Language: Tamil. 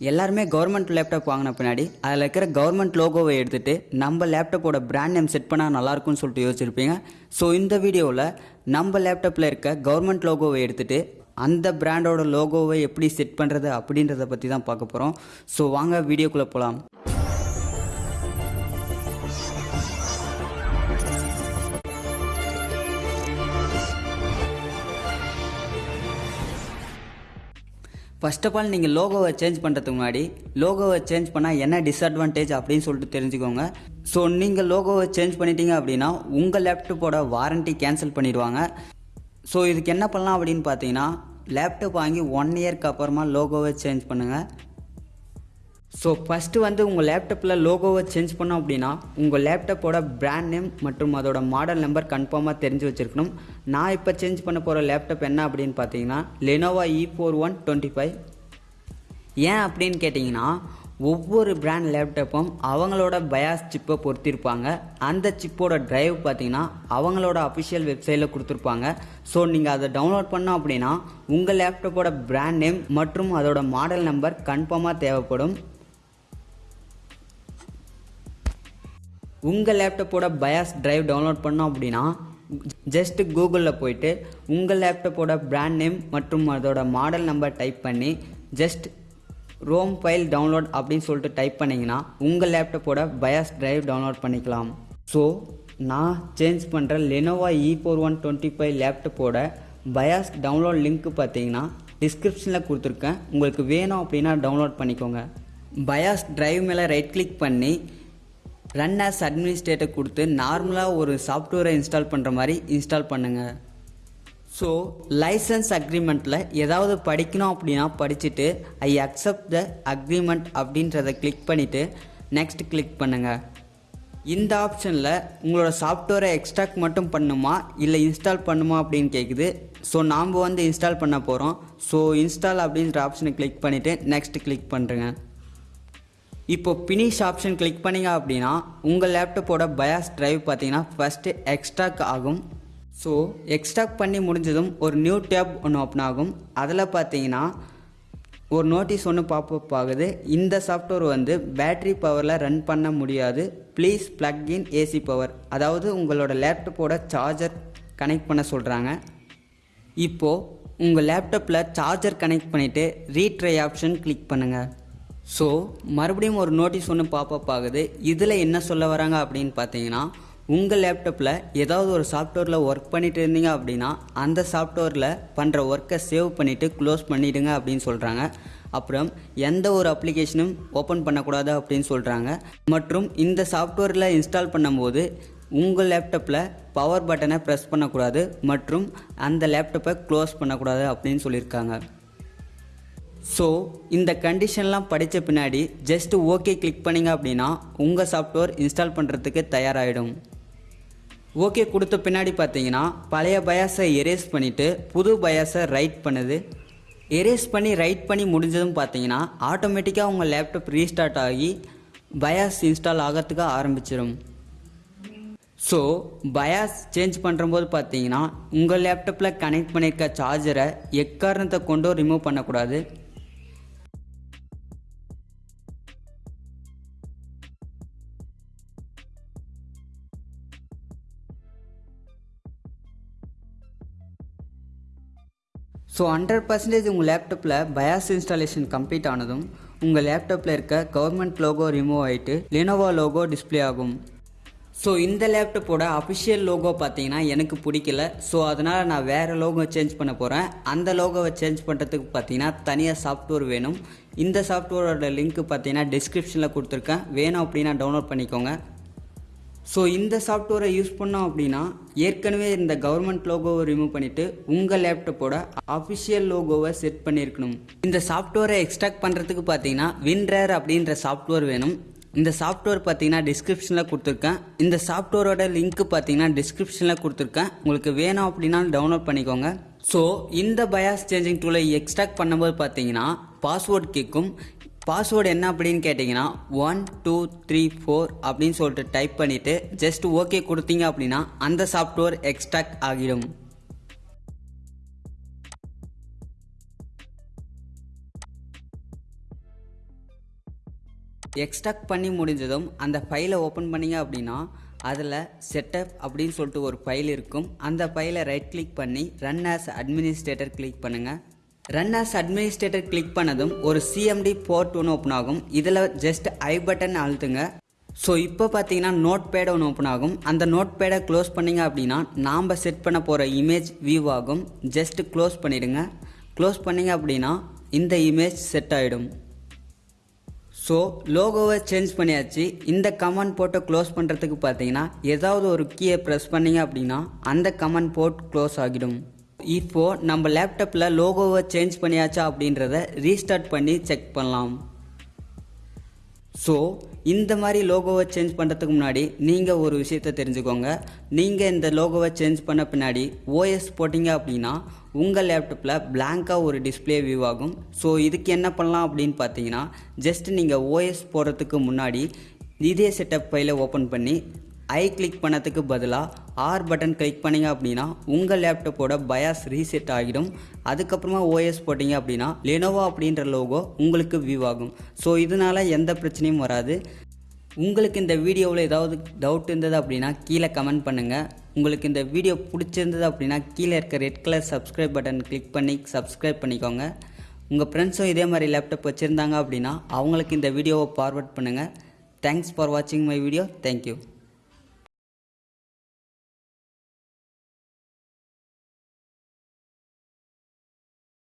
எல்லாருமே கவர்மெண்ட் லேப்டாப் வாங்கின பின்னாடி அதில் இருக்கிற கவர்மெண்ட் லோகோவை எடுத்துகிட்டு நம்ம லேப்டாப்போட பிராண்ட் நேம் செட் பண்ணால் நல்லாயிருக்கும்னு சொல்லிட்டு யோசிச்சிருப்பீங்க. ஸோ இந்த வீடியோவில் நம்ம லேப்டாப்பில் இருக்க கவர்மெண்ட் லோகோவை எடுத்துகிட்டு அந்த பிராண்டோட லோகோவை எப்படி செட் பண்ணுறது அப்படின்றத பற்றி தான் பார்க்க போகிறோம் ஸோ வாங்க வீடியோக்குள்ளே போகலாம் ஃபர்ஸ்ட் ஆஃப் ஆல் நீங்கள் லோகோவை சேஞ்ச் பண்ணுறதுக்கு முன்னாடி லோகோவை சேஞ்ச் பண்ணால் என்ன டிஸ்அட்வான்டேஜ் அப்படின்னு சொல்லிட்டு தெரிஞ்சுக்கோங்க. ஸோ நீங்கள் லோகோவை சேஞ்ச் பண்ணிட்டீங்க அப்படின்னா உங்கள் லேப்டாப்போட வாரண்ட்டி கேன்சல் பண்ணிடுவாங்க. ஸோ இதுக்கு என்ன பண்ணலாம் அப்படின்னு பார்த்தீங்கன்னா லேப்டாப் வாங்கி ஒன் இயர்க்கு அப்புறமா லோகோவை சேஞ்ச் பண்ணுங்கள் ஸோ ஃபஸ்ட்டு வந்து உங்கள் லேப்டாப்பில் லோகோவை சேஞ்ச் பண்ணோம் அப்படின்னா உங்கள் லேப்டாப்போட பிராண்ட் நேம் மற்றும் அதோட மாடல் நம்பர் கன்ஃபார்மாக தெரிஞ்சு வச்சுருக்கணும். நான் இப்போ சேஞ்ச் பண்ண போகிற லேப்டாப் என்ன அப்படின்னு பார்த்தீங்கன்னா Lenovo E four one twenty five ஏன் அப்படின்னு கேட்டிங்கன்னா ஒவ்வொரு பிராண்ட் லேப்டாப்பும் அவங்களோட பயாஸ் சிப்பை பொருத்திருப்பாங்க. அந்த சிப்போட ட்ரைவ் பார்த்தீங்கன்னா அவங்களோட அஃபிஷியல் வெப்சைட்டில் கொடுத்துருப்பாங்க. ஸோ நீங்கள் அதை டவுன்லோட் பண்ணோம் அப்படின்னா உங்கள் லேப்டாப்போட பிராண்ட் நேம் மற்றும் அதோட மாடல் நம்பர் கன்ஃபார்மாக தேவைப்படும். உங்கள் லேப்டாப்போட பயாஸ் டிரைவ் டவுன்லோட் பண்ணோம் அப்படின்னா ஜஸ்ட்டு கூகுளில் போயிட்டு உங்கள் லேப்டாப்போட பிராண்ட் நேம் மற்றும் அதோட மாடல் நம்பர் டைப் பண்ணி ஜஸ்ட் ரோம் ஃபைல் டவுன்லோட் அப்படின்னு சொல்லிட்டு டைப் பண்ணிங்கன்னா உங்கள் லேப்டாப்போட பயாஸ் டிரைவ் டவுன்லோட் பண்ணிக்கலாம். ஸோ நான் சேஞ்ச் பண்ணுற Lenovo E four one twenty five லேப்டாப்போட BIOS download link பார்த்தீங்கன்னா டிஸ்கிரிப்ஷனில் கொடுத்துருக்கேன். உங்களுக்கு வேணும் அப்படின்னா டவுன்லோட் பண்ணிக்கோங்க. பயாஸ் டிரைவ் மேலே ரைட் கிளிக் பண்ணி ரன் ஆஸ் அட்மினிஸ்ட்ரேட்டர் கொடுத்து நார்மலாக ஒரு சாஃப்ட்வேரை இன்ஸ்டால் பண்ணுற மாதிரி இன்ஸ்டால் பண்ணுங்கள் ஸோ லைசன்ஸ் அக்ரிமெண்ட்டில் ஏதாவது படிக்கணும் அப்படின்னா படிச்சுட்டு ஐ அக்செப்ட் த அக்ரிமெண்ட் அப்படின்றத கிளிக் பண்ணிவிட்டு நெக்ஸ்ட் கிளிக் பண்ணுங்கள் இந்த ஆப்ஷனில் உங்களோட சாஃப்ட்வேரை எக்ஸ்ட்ராக்ட் மட்டும் பண்ணுமா இல்லை இன்ஸ்டால் பண்ணுமா அப்படின்னு கேட்குது ஸோ நாம் வந்து இன்ஸ்டால் பண்ண போகிறோம் ஸோ இன்ஸ்டால் அப்படின்ற ஆப்ஷனை கிளிக் பண்ணிவிட்டு நெக்ஸ்ட் கிளிக் பண்ணுறேங்க இப்போ பினிஷ் ஆப்ஷன் கிளிக் பண்ணிங்க அப்படின்னா உங்கள் லேப்டாப்போட பயாஸ் டிரைவ் பார்த்தீங்கன்னா ஃபஸ்ட்டு எக்ஸ்ட்ராக் ஆகும். ஸோ எக்ஸ்ட்ராக் பண்ணி முடிஞ்சதும் ஒரு நியூ டேப் ஒன்று ஓப்பன் ஆகும். அதில் பார்த்தீங்கன்னா ஒரு நோட்டீஸ் ஒன்று பாப்பப் ஆகுது. இந்த சாஃப்ட்வேர் வந்து பேட்ரி பவரில் ரன் பண்ண முடியாது. Please plug in AC power அதாவது உங்களோட லேப்டாப்போட சார்ஜர் கனெக்ட் பண்ண சொல்கிறாங்க இப்போது உங்கள் லேப்டாப்பில் சார்ஜர் கனெக்ட் பண்ணிவிட்டு ரீட்ரை ஆப்ஷன் கிளிக் பண்ணுங்கள் ஸோ மறுபடியும் ஒரு நோட்டீஸ் ஒன்று பாப்பப் ஆகுது. இதில் என்ன சொல்ல வராங்க அப்படின்னு பார்த்தீங்கன்னா உங்கள் லேப்டாப்பில் ஏதாவது ஒரு சாஃப்ட்வேரில் ஒர்க் பண்ணிட்டு இருந்தீங்க அப்படின்னா அந்த சாஃப்ட்வேரில் பண்ணுற ஒர்க்கை சேவ் பண்ணிவிட்டு க்ளோஸ் பண்ணிவிடுங்க அப்படின்னு சொல்கிறாங்க அப்புறம் எந்த ஒரு அப்ளிகேஷனும் ஓப்பன் பண்ணக்கூடாது அப்படின்னு சொல்கிறாங்க மற்றும் இந்த சாஃப்ட்வேரில் இன்ஸ்டால் பண்ணும்போது உங்கள் லேப்டாப்பில் பவர் பட்டனை ப்ரெஸ் பண்ணக்கூடாது. மற்றும் அந்த லேப்டாப்பை க்ளோஸ் பண்ணக்கூடாது அப்படின்னு சொல்லியிருக்காங்க. ஸோ இந்த கண்டிஷன்லாம் படித்த பின்னாடி ஜஸ்ட்டு ஓகே கிளிக் பண்ணிங்க அப்படின்னா உங்கள் சாஃப்ட்வேர் இன்ஸ்டால் பண்ணுறதுக்கு தயாராகிடும் ஓகே கொடுத்த பின்னாடி பார்த்தீங்கன்னா பழைய பயாஸை எரேஸ் பண்ணிவிட்டு புது பயாஸை ரைட் பண்ணுது. எரேஸ் பண்ணி ரைட் பண்ணி முடிஞ்சதும் பார்த்தீங்கன்னா ஆட்டோமேட்டிக்காக உங்கள் லேப்டாப் ரீஸ்டார்ட் ஆகி பயாஸ் இன்ஸ்டால் ஆகிறதுக்கு ஆரம்பிச்சிடும் ஸோ பயாஸ் சேஞ்ச் பண்ணுறம்போது பார்த்தீங்கன்னா உங்கள் லேப்டாப்பில் கனெக்ட் பண்ணியிருக்க சார்ஜரை எக்காரணத்தை கொண்டும் ரிமூவ் பண்ணக்கூடாது. ஸோ ஹண்ட்ரட் பர்சன்டேஜ் உங்கள் லேப்டாப்பில் பயாஸ் இன்ஸ்டாலேஷன் கம்ப்ளீட் ஆனதும் உங்கள் லேப்டாப்பில் இருக்க கவர்மெண்ட் லோகோ ரிமூவ் ஆகிட்டு லெனோவா லோகோ டிஸ்ப்ளே ஆகும். ஸோ இந்த லேப்டாப்போட அஃபிஷியல் லோகோ பார்த்தீங்கன்னா எனக்கு பிடிக்கல. ஸோ அதனால் நான் வேறு லோகோ சேஞ்ச் பண்ண போகிறேன் அந்த லோகோவை சேஞ்ச் பண்ணுறதுக்கு பார்த்தீங்கன்னா தனியாக சாஃப்ட்வேர் வேணும். இந்த சாஃப்ட்வேரோட லிங்க் பார்த்தீங்கன்னா டிஸ்கிரிப்ஷனில் கொடுத்துருக்கேன். வேணும் அப்படின்னா டவுன்லோட் பண்ணிக்கோங்க. ஸோ இந்த சாஃப்ட்வேரை யூஸ் பண்ணோம் அப்படின்னா ஏற்கனவே இந்த கவர்மெண்ட் லோகோவை ரிமூவ் பண்ணிவிட்டு உங்கள் லேப்டாப்போட அஃபிஷியல் லோகோவை செட் பண்ணியிருக்கணும். இந்த சாஃப்ட்வேரை எக்ஸ்ட்ராக்ட் பண்ணுறதுக்கு பார்த்தீங்கன்னா வின்ரேர் அப்படின்ற சாஃப்ட்வேர் வேணும். இந்த சாஃப்ட்வேர் பார்த்தீங்கன்னா டிஸ்கிரிப்ஷனில் கொடுத்துருக்கேன். இந்த சாஃப்ட்வேரோட லிங்க் பார்த்தீங்கன்னா டிஸ்கிரிப்ஷனில் கொடுத்துருக்கேன். உங்களுக்கு வேணும் அப்படின்னா டவுன்லோட் பண்ணிக்கோங்க. ஸோ இந்த பயாஸ் சேஞ்சிங் டூலை எக்ஸ்ட்ராக்ட் பண்ணும்போது பார்த்தீங்கன்னா பாஸ்வேர்ட் கேட்கும் பாஸ்வேர்டு என்ன அப்படின்னு கேட்டிங்கன்னா ஒன் டூ த்ரீ ஃபோர் அப்படின்னு சொல்லிட்டு டைப் பண்ணிவிட்டு ஜஸ்ட் ஓகே கொடுத்தீங்க அப்படின்னா அந்த சாஃப்ட்வேர் எக்ஸ்ட்ராக்ட் ஆகிடும். எக்ஸ்ட்ராக்ட் பண்ணி முடிஞ்சதும் அந்த ஃபைலை ஓப்பன் பண்ணீங்க அப்படின்னா அதில் செட்டப் அப்படின்னு சொல்லிட்டு ஒரு ஃபைல் இருக்கும். அந்த ஃபைலை ரைட் கிளிக் பண்ணி ரன் ஆஸ் அட்மினிஸ்ட்ரேட்டர் கிளிக் பண்ணுங்கள் ரன் அஸ் அட்மினிஸ்ட்ரேட்டர் கிளிக் பண்ணதும் ஒரு சிஎம்டி போர்ட் ஒன்று ஓப்பன் ஆகும். இதில் ஜஸ்ட் ஐ பட்டன் அழுத்துங்க. ஸோ இப்போ பார்த்தீங்கன்னா நோட் பேட் ஒன்று ஓப்பன் ஆகும். அந்த நோட் பேடை க்ளோஸ் பண்ணீங்க அப்படின்னா நாம் செட் பண்ண போகிற இமேஜ் வியூ ஆகும். ஜஸ்ட் க்ளோஸ் பண்ணிடுங்க. க்ளோஸ் பண்ணீங்க அப்படின்னா இந்த இமேஜ் செட் ஆகிடும் ஸோ லோகோவை சேஞ்ச் பண்ணியாச்சு. இந்த கமெண்ட் போட்டை க்ளோஸ் பண்ணுறதுக்கு பார்த்தீங்கன்னா ஏதாவது ஒரு கீயை ப்ரெஸ் பண்ணீங்க அப்படின்னா அந்த கமெண்ட் போர்ட் க்ளோஸ் ஆகிடும். இப்போது நம்ம லேப்டாப்பில் லோகோவை சேஞ்ச் பண்ணியாச்சா அப்படின்றத ரீஸ்டார்ட் பண்ணி செக் பண்ணலாம். ஸோ இந்த மாதிரி லோகோவை சேஞ்ச் பண்ணுறதுக்கு முன்னாடி நீங்கள் ஒரு விஷயத்தை தெரிஞ்சுக்கோங்க. நீங்கள் இந்த லோகோவை சேஞ்ச் பண்ண பின்னாடி ஓஎஸ் போட்டிங்க அப்படின்னா உங்கள் லேப்டாப்பில் பிளாங்காக ஒரு டிஸ்பிளே வியூ ஆகும். ஸோ இதுக்கு என்ன பண்ணலாம் அப்படின்னு பார்த்தீங்கன்னா ஜஸ்ட் நீங்கள் ஓஎஸ் போடுறதுக்கு முன்னாடி இதே செட்டப் ஃபைலை ஓப்பன் பண்ணி ஐ கிளிக் பண்ணதுக்கு பதிலாக ஆர் பட்டன் கிளிக் பண்ணிங்க அப்படின்னா உங்கள் லேப்டாப்போட பயாஸ் ரீசெட் ஆகிடும். அதுக்கப்புறமா ஓஎஸ் போட்டிங்க அப்படின்னா லெனோவா அப்படின்ற லோகோ உங்களுக்கு வியூ ஆகும். ஸோ இதனால் எந்த பிரச்சனையும் வராது. உங்களுக்கு இந்த வீடியோவில் ஏதாவது டவுட் இருந்தது அப்படின்னா கீழே கமெண்ட் பண்ணுங்கள் உங்களுக்கு இந்த வீடியோ பிடிச்சிருந்தது அப்படின்னா கீழே இருக்க red colour subscribe button click பண்ணி சப்ஸ்கிரைப் பண்ணிக்கோங்க. உங்கள் ஃப்ரெண்ட்ஸும் இதே மாதிரி லேப்டாப் வச்சுருந்தாங்க அப்படின்னா அவங்களுக்கு இந்த வீடியோவை ஃபார்வர்ட் பண்ணுங்கள் தேங்க்ஸ் ஃபார் வாட்சிங் மை வீடியோ தேங்க்யூ